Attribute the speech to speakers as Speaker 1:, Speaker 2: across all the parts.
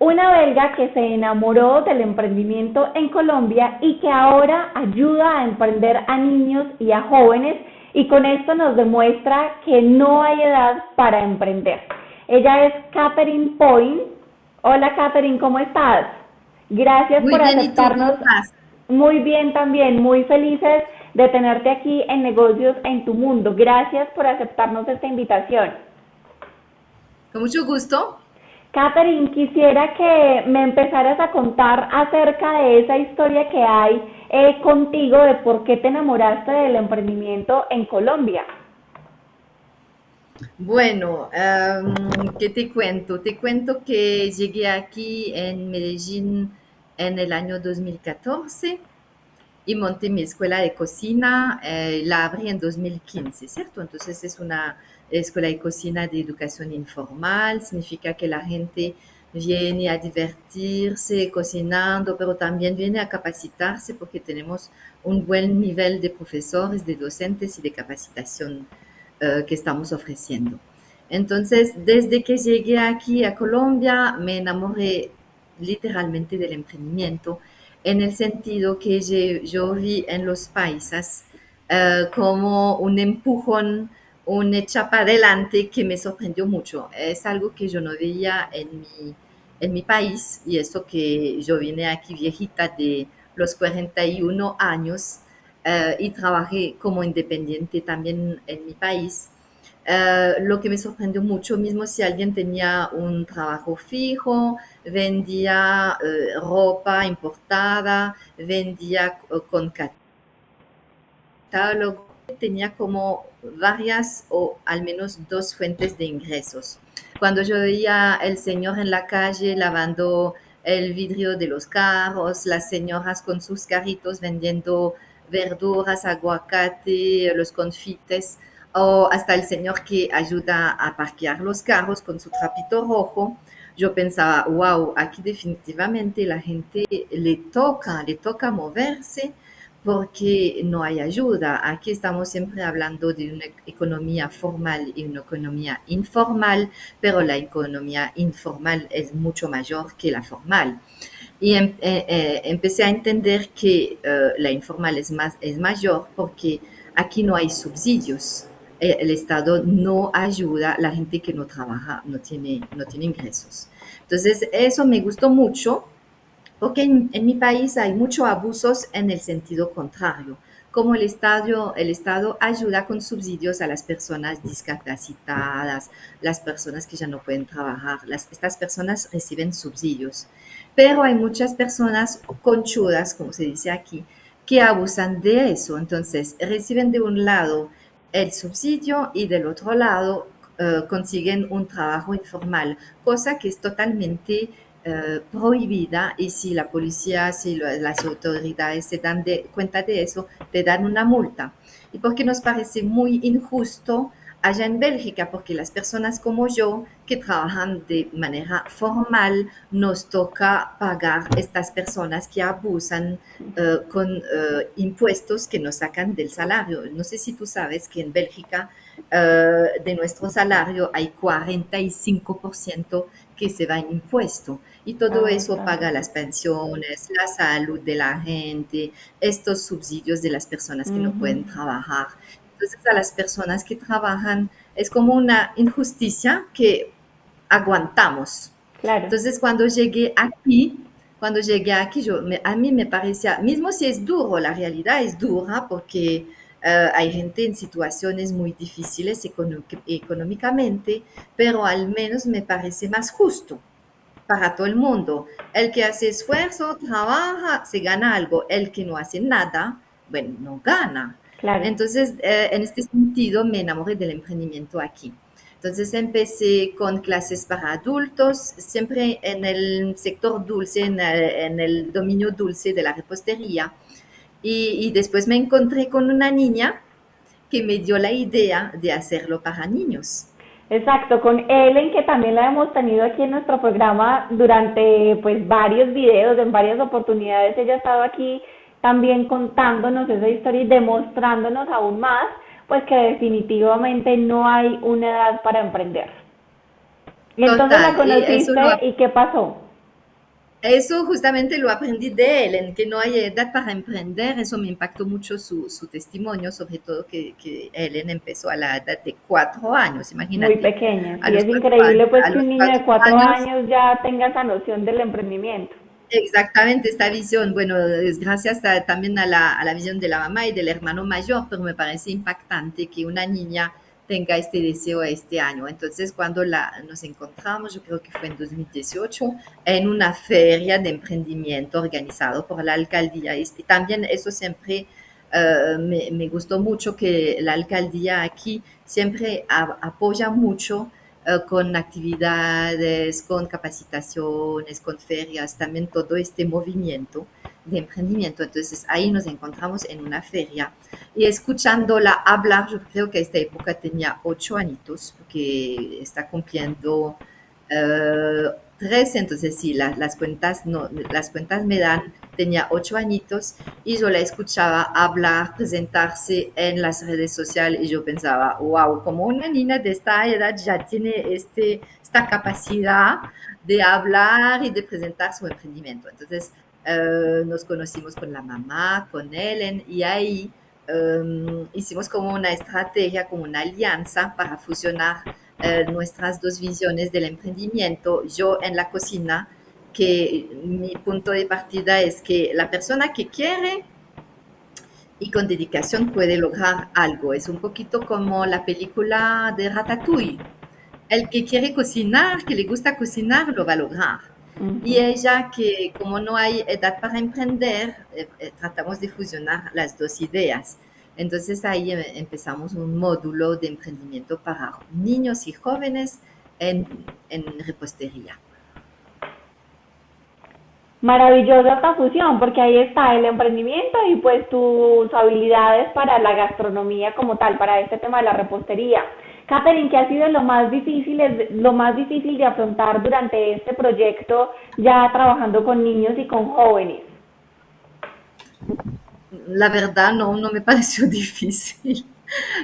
Speaker 1: una belga que se enamoró del emprendimiento en Colombia y que ahora ayuda a emprender a niños y a jóvenes y con esto nos demuestra que no hay edad para emprender. Ella es Catherine Point. Hola Catherine, ¿cómo estás? Gracias por aceptarnos. Muy bien también, muy felices de tenerte aquí en Negocios en tu Mundo. Gracias por aceptarnos esta invitación.
Speaker 2: Con mucho gusto.
Speaker 1: Catherine, quisiera que me empezaras a contar acerca de esa historia que hay eh, contigo de por qué te enamoraste del emprendimiento en Colombia.
Speaker 2: Bueno, ¿qué te cuento? Te cuento que llegué aquí en Medellín en el año 2014 y monté mi escuela de cocina, eh, la abrí en 2015, ¿cierto? Entonces es una escuela de cocina de educación informal, significa que la gente viene a divertirse cocinando, pero también viene a capacitarse porque tenemos un buen nivel de profesores, de docentes y de capacitación eh, que estamos ofreciendo. Entonces, desde que llegué aquí a Colombia, me enamoré literalmente del emprendimiento, en el sentido que yo, vi en los países eh, como un empujón una chapa adelante que me sorprendió mucho. Es algo que yo no veía en mi, en mi país y eso que yo vine aquí viejita de los 41 años eh, y trabajé como independiente también en mi país. Eh, lo que me sorprendió mucho, mismo si alguien tenía un trabajo fijo, vendía eh, ropa importada, vendía con catálogo, tenía como varias o al menos dos fuentes de ingresos. Cuando yo veía el señor en la calle lavando el vidrio de los carros, las señoras con sus carritos vendiendo verduras, aguacate, los confites, o hasta el señor que ayuda a parquear los carros con su trapito rojo, yo pensaba, wow, aquí definitivamente la gente le toca, le toca moverse porque no hay ayuda. Aquí estamos siempre hablando de una economía formal y una economía informal, pero la economía informal es mucho mayor que la formal. Y em, eh, eh, empecé a entender que eh, la informal es, más, es mayor porque aquí no hay subsidios. El Estado no ayuda a la gente que no trabaja, no tiene, no tiene ingresos. Entonces, eso me gustó mucho porque en, mi país hay muchos abusos en el sentido contrario, como el Estado, el Estado ayuda con subsidios a las personas discapacitadas, las personas que ya no pueden trabajar, estas personas reciben subsidios. Pero hay muchas personas conchudas, como se dice aquí, que abusan de eso. Entonces, reciben de un lado el subsidio y del otro lado eh, consiguen un trabajo informal, cosa que es totalmente eh, prohibida y si la policía, si las autoridades se dan de, cuenta de eso, te dan una multa. Y porque nos parece muy injusto allá en Bélgica, porque las personas como yo que trabajan de manera formal, nos toca pagar estas personas que abusan eh, con eh, impuestos que nos sacan del salario. No sé si tú sabes que en Bélgica de nuestro salario hay 45% que se va en impuesto. Y todo ah, eso paga las pensiones, la salud de la gente, estos subsidios de las personas que no pueden trabajar. Entonces a las personas que trabajan es como una injusticia que aguantamos. Claro. Entonces cuando llegué aquí, cuando llegué aquí, yo, a mí me parecía, mismo si es duro, la realidad es dura porque eh, hay gente en situaciones muy difíciles económicamente, pero al menos me parece más justo para todo el mundo. El que hace esfuerzo, trabaja, se gana algo. El que no hace nada, bueno, no gana. Entonces, eh, en este sentido, me enamoré del emprendimiento aquí. Entonces empecé con clases para adultos, siempre en el sector dulce, en el dominio dulce de la repostería. Y, después me encontré con una niña que me dio la idea de hacerlo para niños.
Speaker 1: Exacto, con Ellen, que también la hemos tenido aquí en nuestro programa durante pues varios videos, en varias oportunidades. Ella ha estado aquí también contándonos esa historia y demostrándonos aún más, pues que definitivamente no hay una edad para emprender. Y entonces la conociste y, ¿y qué pasó?
Speaker 2: Eso justamente lo aprendí de él, en que no hay edad para emprender. Eso me impactó mucho su, su testimonio, sobre todo que, que Ellen empezó a la edad de cuatro años, imagínate.
Speaker 1: Muy pequeña. Y es increíble pues que un niño de cuatro años, ya tenga esa noción del emprendimiento.
Speaker 2: Exactamente, esta visión, bueno, es gracias también a la, a la visión de la mamá y del hermano mayor, pero me parece impactante que una niña tenga este deseo este año. Entonces, cuando la, nos encontramos, yo creo que fue en 2018, en una feria de emprendimiento organizado por la alcaldía. Y también eso siempre eh, me, gustó mucho que la alcaldía aquí siempre apoya mucho con actividades, con capacitaciones, con ferias, también todo este movimiento de emprendimiento. Entonces ahí nos encontramos en una feria y escuchándola hablar, yo creo que esta época tenía ocho añitos, porque está cumpliendo uh, tres, entonces sí, la, las, cuentas no, las cuentas me dan, tenía ocho añitos y yo la escuchaba hablar, presentarse en las redes sociales y yo pensaba, wow, como una niña de esta edad ya tiene este, esta capacidad de hablar y de presentar su emprendimiento. Entonces, eh, nos conocimos con la mamá, con Ellen, y ahí um, hicimos como una estrategia, como una alianza para fusionar uh, nuestras dos visiones del emprendimiento. Yo en la cocina, que mi punto de partida es que la persona que quiere y con dedicación puede lograr algo. Es un poquito como la película de Ratatouille. El que quiere cocinar, que le gusta cocinar, lo va a lograr. Y ella que como no hay edad para emprender, eh, eh, tratamos de fusionar las dos ideas. Entonces ahí em, empezamos un módulo de emprendimiento para niños y jóvenes en, en repostería.
Speaker 1: Maravillosa esta fusión, porque ahí está el emprendimiento y pues tus habilidades para la gastronomía como tal, para este tema de la repostería. Catherine, ¿qué ha sido lo más difícil, lo más difícil de afrontar durante este proyecto ya trabajando con niños y con jóvenes?
Speaker 2: La verdad no, no me pareció difícil.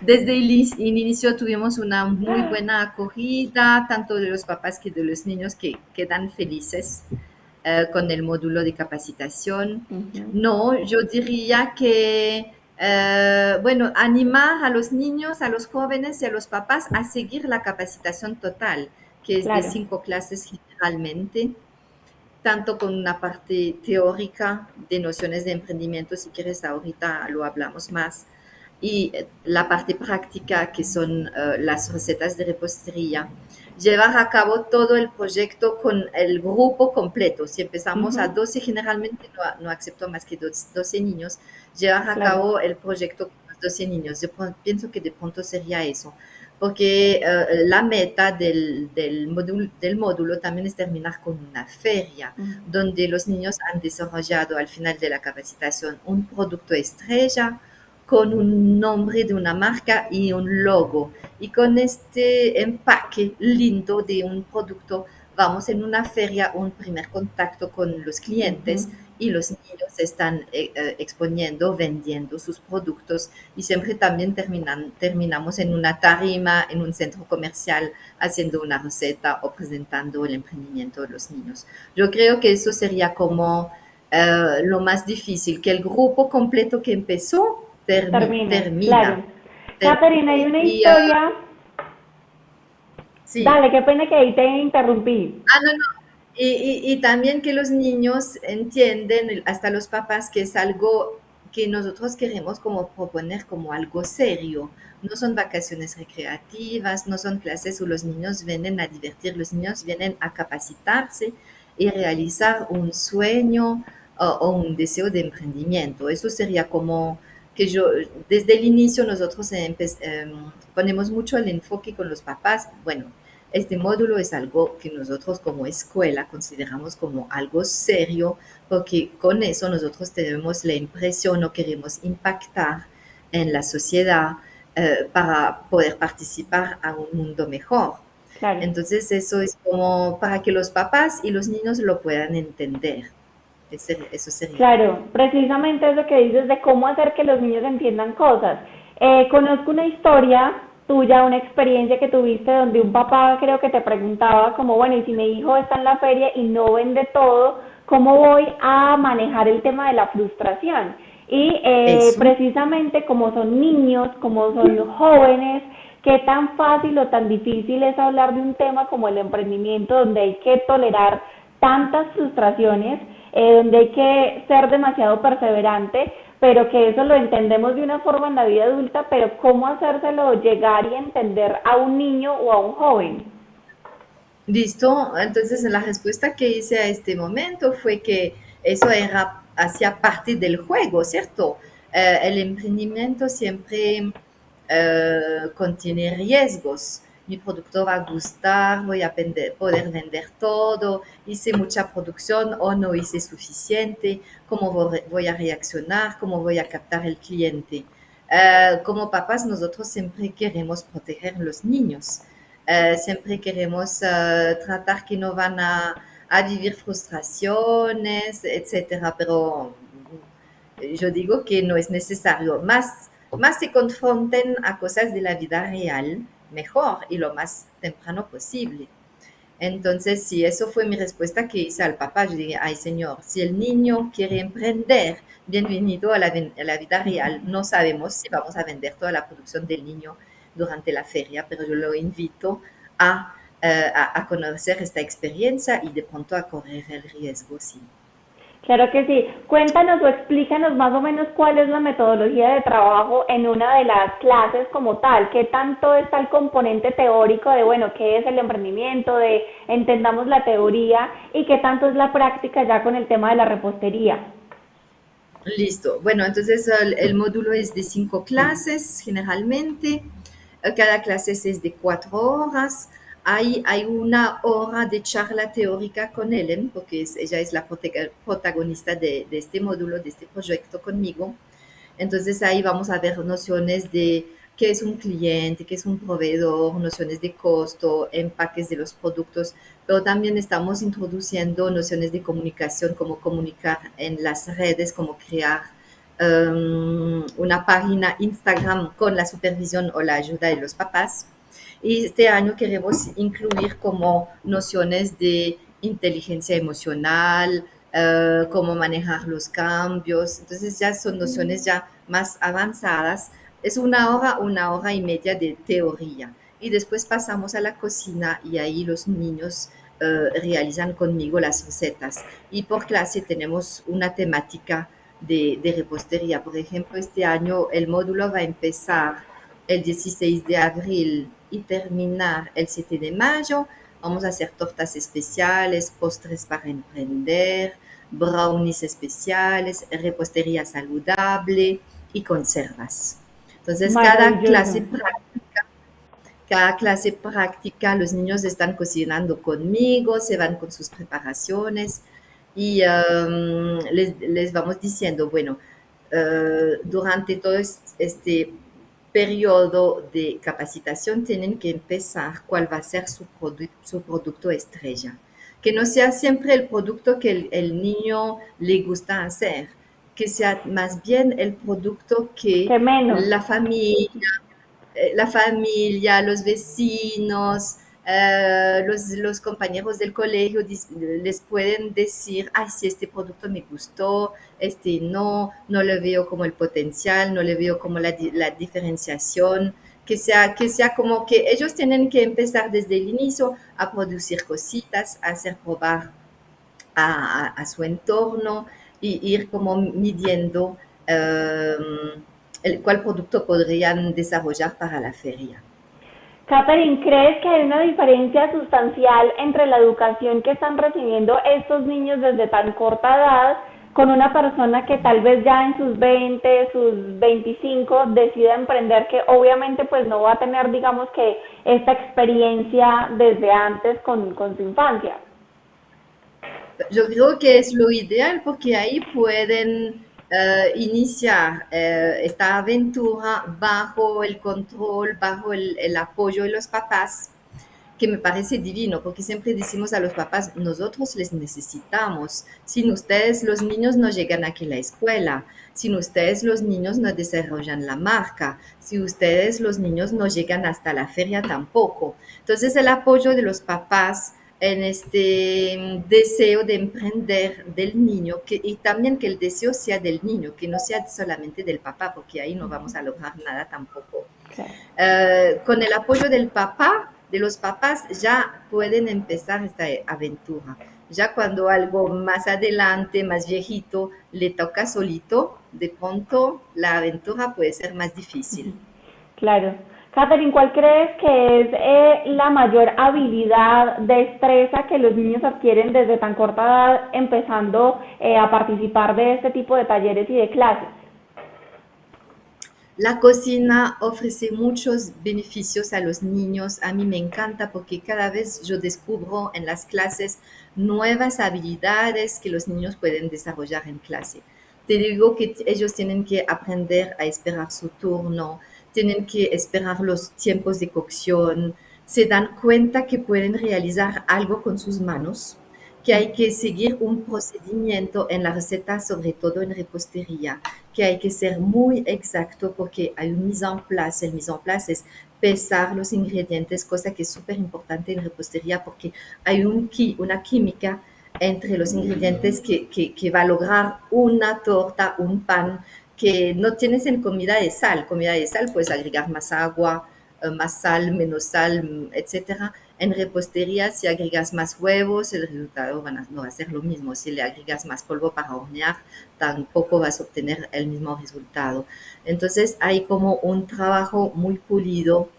Speaker 2: Desde el inicio tuvimos una muy buena acogida, tanto de los papás que de los niños que quedan felices eh, con el módulo de capacitación. No, yo diría que eh, bueno, animar a los niños, a los jóvenes y a los papás a seguir la capacitación total, que es de cinco clases generalmente, tanto con una parte teórica de nociones de emprendimiento, si quieres ahorita lo hablamos más, y eh, la parte práctica, que son uh, las recetas de repostería. Llevar a cabo todo el proyecto con el grupo completo. Si empezamos uh -huh. a 12, generalmente no, no, acepto más que 12 niños. Llevar a claro. cabo el proyecto con los 12 niños. Yo pienso que de pronto sería eso. Porque uh, la meta del, del, módulo, del módulo también es terminar con una feria, uh -huh. donde los niños han desarrollado al final de la capacitación un producto estrella, con un nombre de una marca y un logo. Y con este empaque lindo de un producto, vamos en una feria, un primer contacto con los clientes uh -huh. Y los niños están eh, eh, exponiendo, vendiendo sus productos y siempre también terminan, terminamos en una tarima, en un centro comercial, haciendo una receta o presentando el emprendimiento de los niños. Yo creo que eso sería como uh, lo más difícil, que el grupo completo que empezó termina. termina.
Speaker 1: Claro. Caterina, hay una historia. Uh, sí. Dale, qué pena que ahí te interrumpí.
Speaker 2: Ah, no, no. Y, también que los niños entienden, hasta los papás, que es algo que nosotros queremos como proponer como algo serio. No son vacaciones recreativas, no son clases où los niños vienen a divertir, los niños vienen a capacitarse y realizar un sueño o, un deseo de emprendimiento. Eso sería como que yo, desde el inicio nosotros eh, ponemos mucho el enfoque con los papás. Bueno, este módulo es algo que nosotros como escuela consideramos como algo serio, porque con eso nosotros tenemos la impresión o queremos impactar en la sociedad eh, para poder participar a un mundo mejor. Claro. Entonces eso es como para que los papás y los niños lo puedan entender. Eso sería.
Speaker 1: Claro, precisamente es lo que dices de cómo hacer que los niños entiendan cosas. Eh, conozco una historia tuya, una experiencia que tuviste donde un papá creo que te preguntaba como, bueno, y si mi hijo está en la feria y no vende todo, cómo voy a manejar el tema de la frustración. Y eh, precisamente como son niños, como son jóvenes, qué tan fácil o tan difícil es hablar de un tema como el emprendimiento, donde hay que tolerar tantas frustraciones, eh, donde hay que ser demasiado perseverante, pero que eso lo entendemos de una forma en la vida adulta, pero cómo hacérselo llegar y entender a un niño o a un joven.
Speaker 2: Listo, entonces la respuesta que hice a este momento fue que eso era hacía parte del juego, ¿cierto? Eh, el emprendimiento siempre eh, contiene riesgos. Mi producto va a gustar, voy a poder vender todo, hice mucha producción o no hice suficiente, cómo voy a reaccionar, cómo voy a captar el cliente. Eh, como papás, nosotros siempre queremos proteger a los niños. siempre queremos tratar que no van a, a vivir frustraciones, etcétera, pero yo digo que no es necesario. Más, más se confronten a cosas de la vida real, mejor y lo más temprano posible. Entonces, si eso fue mi respuesta que hice al papá, yo dije, ay señor, si el niño quiere emprender, bienvenido a la, a la vida real. No sabemos si vamos a vender toda la producción del niño durante la feria, pero yo lo invito a eh, a, conocer esta experiencia y de pronto a correr el riesgo, sí.
Speaker 1: Claro que sí. Cuéntanos o explícanos más o menos cuál es la metodología de trabajo en una de las clases como tal. ¿Qué tanto está el componente teórico de, bueno, qué es el emprendimiento, de entendamos la teoría y qué tanto es la práctica ya con el tema de la repostería?
Speaker 2: Listo. Bueno, entonces el, el módulo es de cinco clases generalmente. Cada clase es de cuatro horas hay, hay una hora de charla teórica con Ellen, porque ella es la protagonista de, este módulo, de este proyecto conmigo. Entonces ahí vamos a ver nociones de qué es un cliente, qué es un proveedor, nociones de costo, empaques de los productos, pero también estamos introduciendo nociones de comunicación, como comunicar en las redes, como crear um, una página Instagram con la supervisión o la ayuda de los papás. Y este año queremos incluir como nociones de inteligencia emocional, uh, cómo manejar los cambios. Entonces ya son nociones ya más avanzadas. Es una hora, una hora y media de teoría. Y después pasamos a la cocina y ahí los niños uh, realizan conmigo las recetas. Y por clase tenemos una temática de, de repostería. Por ejemplo, este año el módulo va a empezar el 16 de abril y terminar el 7 de mayo. Vamos a hacer tortas especiales, postres para emprender, brownies especiales, repostería saludable y conservas. Entonces, cada clase práctica, cada clase práctica, los niños están cocinando conmigo, se van con sus preparaciones y um, les, les, vamos diciendo, bueno, uh, durante todo este periodo de capacitación tienen que empezar cuál va a ser su, su producto estrella. Que no sea siempre el producto que el, niño le gusta hacer, que sea más bien el producto que la familia, eh, la familia, los vecinos, eh, los, compañeros del colegio les pueden decir, ay, si este producto me gustó, este no, no le veo como el potencial, no le veo como la, diferenciación, que sea, que sea como que ellos tienen que empezar desde el inicio a producir cositas, a hacer probar a, su entorno y ir como midiendo eh, el, cuál producto podrían desarrollar para la feria.
Speaker 1: Catherine, ¿crees que hay una diferencia sustancial entre la educación que están recibiendo estos niños desde tan corta edad con una persona que tal vez ya en sus 20, sus 25 decida emprender, que obviamente pues no va a tener, digamos que, esta experiencia desde antes con, su infancia?
Speaker 2: Yo creo que es lo ideal porque ahí pueden eh, iniciar eh, esta aventura bajo el control, bajo el, el, apoyo de los papás, que me parece divino, porque siempre decimos a los papás, nosotros les necesitamos. Sin ustedes los niños no llegan aquí a la escuela, sin ustedes los niños no desarrollan la marca, si ustedes los niños no llegan hasta la feria tampoco. Entonces el apoyo de los papás en este mm, deseo de emprender del niño que, y también que el deseo sea del niño, que no sea solamente del papá, porque ahí no vamos a lograr nada tampoco. Eh, con el apoyo del papá, de los papás, ya pueden empezar esta aventura. Ya cuando algo más adelante, más viejito, le toca solito, de pronto la aventura puede ser más difícil.
Speaker 1: Claro. Catherine, ¿cuál crees que es eh, la mayor habilidad, destreza que los niños adquieren desde tan corta edad empezando eh, a participar de este tipo de talleres y de clases?
Speaker 2: La cocina ofrece muchos beneficios a los niños. A mí me encanta porque cada vez yo descubro en las clases nuevas habilidades que los niños pueden desarrollar en clase. Te digo que ellos tienen que aprender a esperar su turno, tienen que esperar los tiempos de cocción, se dan cuenta que pueden realizar algo con sus manos, que hay que seguir un procedimiento en la receta, sobre todo en repostería, que hay que ser muy exacto porque hay un mise en place. El mise en place es pesar los ingredientes, cosa que es súper importante en repostería porque hay un, una química entre los ingredientes que, que, que va a lograr una torta, un pan, que no tienes en comida de sal. Comida de sal puedes agregar más agua, eh, más sal, menos sal, etcétera. En repostería, si agregas más huevos, el resultado no va a ser lo mismo. Si le agregas más polvo para hornear, tampoco vas a obtener el mismo resultado. Entonces, hay como un trabajo muy pulido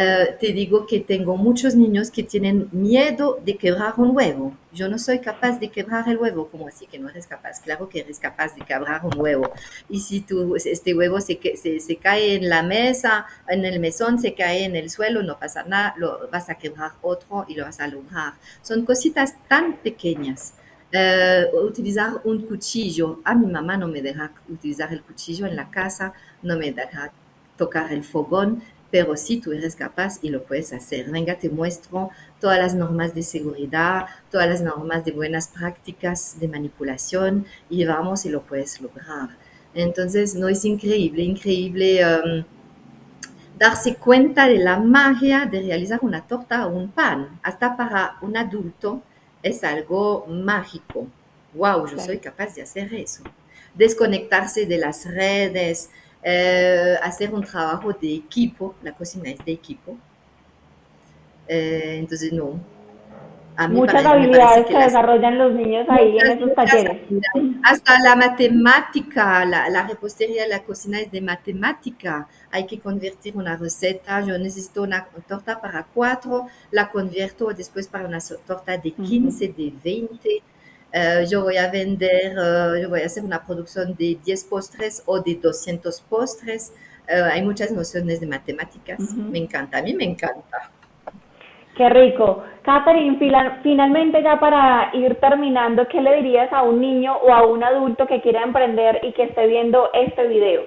Speaker 2: eh, te digo que tengo muchos niños que tienen miedo de quebrar un huevo. Yo no soy capaz de quebrar el huevo. como así que no eres capaz? Claro que eres capaz de quebrar un huevo. Y si tú, este huevo se, se, se cae en la mesa, en el mesón, se cae en el suelo, no pasa nada, lo vas a quebrar otro y lo vas a lograr. Son cositas tan pequeñas. Eh, utilizar un cuchillo. A mi mamá no me deja utilizar el cuchillo en la casa, no me deja tocar el fogón pero si tú eres capaz y lo puedes hacer. Venga, te muestro todas las normas de seguridad, todas las normas de buenas prácticas de manipulación y vamos y lo puedes lograr. Entonces, no es increíble, increíble um, darse cuenta de la magia de realizar una torta o un pan. Hasta para un adulto es algo mágico. Wow, yo soy capaz de hacer eso. Desconectarse de las redes, eh, hacer un trabajo de equipo, la cocina es de equipo. Eh, entonces, no.
Speaker 1: Muchas habilidades que, desarrollan los niños ahí en esos talleres.
Speaker 2: Hasta la matemática, la, la, repostería la cocina es de matemática. Hay que convertir una receta. Yo necesito una torta para cuatro, la convierto después para una torta de 15, de 20 eh, yo voy a vender, eh, yo voy a hacer una producción de 10 postres o de 200 postres. Eh, hay muchas nociones de matemáticas. Me encanta, a mí me encanta.
Speaker 1: Qué rico. Catherine, finalmente ya para ir terminando, ¿qué le dirías a un niño o a un adulto que quiera emprender y que esté viendo este video?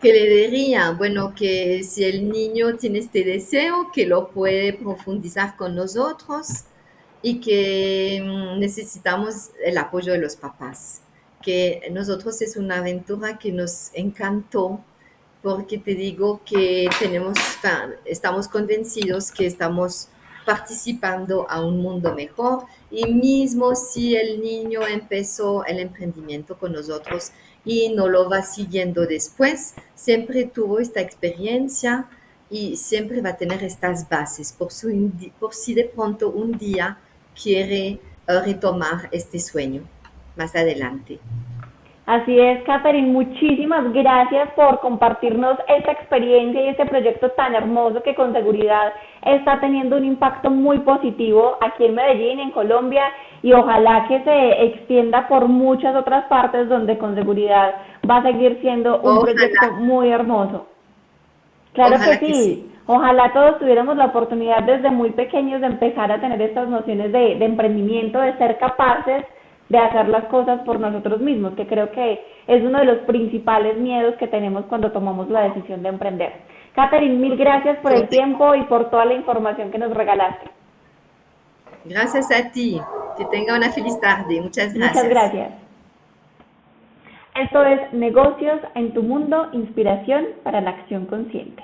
Speaker 2: ¿Qué le diría? Bueno, que si el niño tiene este deseo, que lo puede profundizar con nosotros, y que mm, necesitamos el apoyo de los papás, que nosotros es una aventura que nos encantó porque te digo que tenemos, estamos convencidos que estamos participando a un mundo mejor y mismo si el niño empezó el emprendimiento con nosotros y no lo va siguiendo después, siempre tuvo esta experiencia y siempre va a tener estas bases. Por, su, por si de pronto un día quiere retomar este sueño más adelante.
Speaker 1: Así es, Catherine, muchísimas gracias por compartirnos esta experiencia y este proyecto tan hermoso que con seguridad está teniendo un impacto muy positivo aquí en Medellín, en Colombia, y ojalá que se extienda por muchas otras partes donde con seguridad va a seguir siendo un proyecto muy hermoso. Claro que sí. Ojalá todos tuviéramos la oportunidad desde muy pequeños de empezar a tener estas nociones de, emprendimiento, de ser capaces de hacer las cosas por nosotros mismos, que creo que es uno de los principales miedos que tenemos cuando tomamos la decisión de emprender. Catherine, mil gracias por el tiempo y por toda la información que nos regalaste.
Speaker 2: Gracias a ti. Que tenga una feliz tarde. Muchas gracias.
Speaker 1: Muchas gracias. Esto es Negocios en tu Mundo, Inspiración para la Acción Consciente.